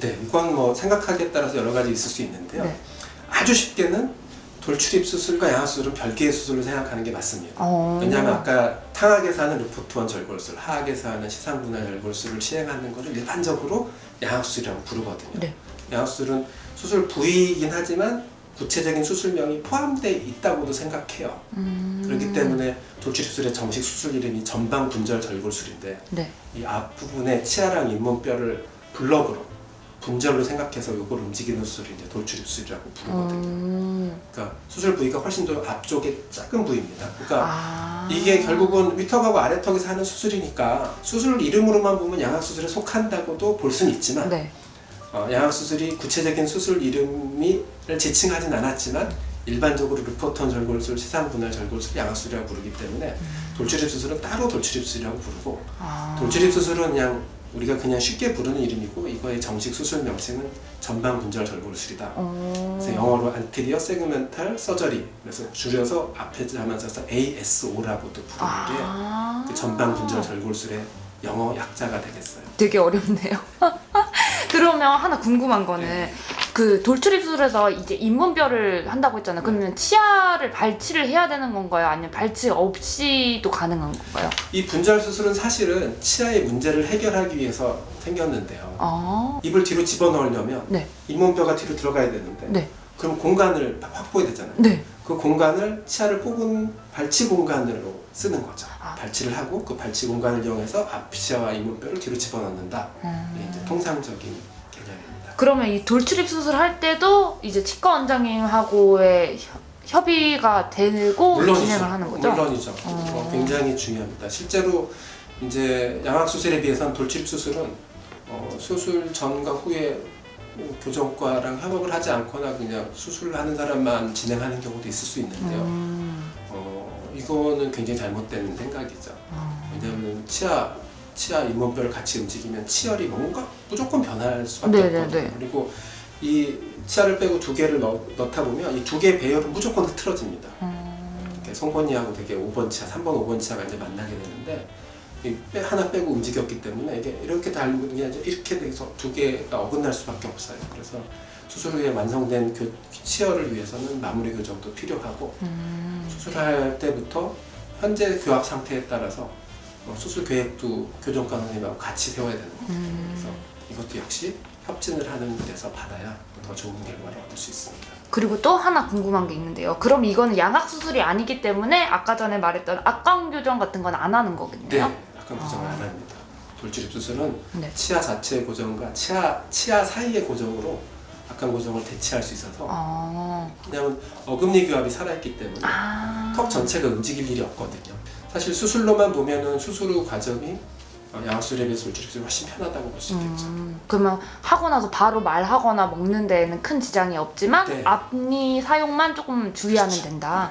네, 이건 뭐 생각하기에 따라서 여러 가지 있을 수 있는데요. 네. 아주 쉽게는 돌출입 수술과 양악 수술은 별개의 수술로 생각하는 게 맞습니다. 어. 왜냐하면 아까 상악에서 하는 루포트원 절골술, 하악에서 하는 시상분할 절골술을 시행하는 것을 일반적으로 양악 수술이라고 부르거든요. 네. 양악 수술은 수술 부위이긴 하지만 구체적인 수술명이 포함되어 있다고도 생각해요. 음. 그렇기 때문에 돌출입술의 정식 수술 이름이 전방 분절 절골술인데 네. 이 앞부분에 치아랑 잇몸뼈를 블럭으로 분절로 생각해서 이걸 움직이는 수술이 이제 돌출 입술이라고 부르거든요. 음. 그러니까 수술 부위가 훨씬 더 앞쪽에 작은 부위입니다. 그러니까 아. 이게 결국은 위턱하고 아래턱에서 하는 수술이니까 수술 이름으로만 보면 양악 수술에 속한다고도 볼 수는 있지만 네. 어, 양악 수술이 구체적인 수술 이름을 지칭하진 않았지만 일반적으로 루포턴 절골술, 시상 분할 절골술, 양악수술이라고 부르기 때문에 돌출입 수술은 따로 돌출입 수술이라고 부르고 아. 돌출입 수술은 그냥 우리가 그냥 쉽게 부르는 이름이고 이거의 정식 수술 명칭은 전방 분절 절골술이다. 어. 그래서 영어로 안테리어 세그멘탈 서저리 그래서 줄여서 앞에 자만 써서 ASO라고도 부르는 아. 게그 전방 분절 절골술의 영어 약자가 되겠어요. 되게 어렵네요. 그러면 하나 궁금한 거는 네. 그 돌출입술에서 이제 잇몸뼈를 한다고 했잖아요. 그러면 치아를 발치를 해야 되는 건가요? 아니면 발치 없이도 가능한 건가요? 이 분절 수술은 사실은 치아의 문제를 해결하기 위해서 생겼는데요. 아. 입을 뒤로 집어넣으려면 네. 잇몸뼈가 뒤로 들어가야 되는데 네. 그럼 공간을 확보해야 되잖아요. 네. 그 공간을 치아를 뽑은 발치 공간으로 쓰는 거죠. 아. 발치를 하고 그 발치 공간을 이용해서 앞치아와 잇몸뼈를 뒤로 집어넣는다. 음. 이제 통상적인. 그러면 이 돌출입 수술 할 때도 이제 치과 원장님하고의 협- 협의가 되고 진행을 하는 거죠? 물론이죠. 어. 어, 굉장히 중요합니다. 실제로 이제 양악 수술에 비해서는 돌출입 수술은 어, 수술 전과 후에 뭐 교정과랑 협업을 하지 않거나 그냥 수술하는 사람만 진행하는 경우도 있을 수 있는데요. 음. 어, 이거는 굉장히 잘못된 생각이죠. 어. 왜냐하면 치아 치아 잇몸뼈를 같이 움직이면 치열이 뭔가 무조건 변할 수밖에 네네네. 없거든요. 그리고 이 치아를 빼고 두 개를 넣, 넣다 보면 이 두 개의 배열은 무조건 흐트러집니다. 음. 이렇게 송곳니하고 되게 5번 치아, 3번, 5번 치아가 이제 만나게 되는데 이 빼, 하나 빼고 움직였기 때문에 이게 이렇게 이제 이렇게 돼서 두 개가 어긋날 수밖에 없어요. 그래서 수술 후에 완성된 교, 치열을 위해서는 마무리 교정도 필요하고 음. 수술할 때부터 현재 교합 상태에 따라서 어, 수술 계획도 교정과 선생님하고 같이 세워야 되는 거죠. 음. 그래서 이것도 역시 협진을 하는 데서 받아야 더 좋은 결과를 얻을 수 있습니다. 그리고 또 하나 궁금한 게 있는데요. 그럼 이거는 양악 수술이 아니기 때문에 아까 전에 말했던 악광 교정 같은 건 안 하는 거겠네요. 네, 약간 고정을 아. 안 합니다. 돌출입 수술은 네. 치아 자체의 고정과 치아 치아 사이의 고정으로 악한 고정을 대체할 수 있어서 아. 왜냐하면 어금니 교합이 살아있기 때문에 아. 턱 전체가 움직일 일이 없거든요. 사실 수술로만 보면은 수술 후 과정이 어, 양악술에 비해서 돌출입술이 훨씬 편하다고 볼 수 있겠죠. 음, 그러면 하고 나서 바로 말하거나 먹는 데에는 큰 지장이 없지만 네. 앞니 사용만 조금 주의하면 그렇죠. 된다.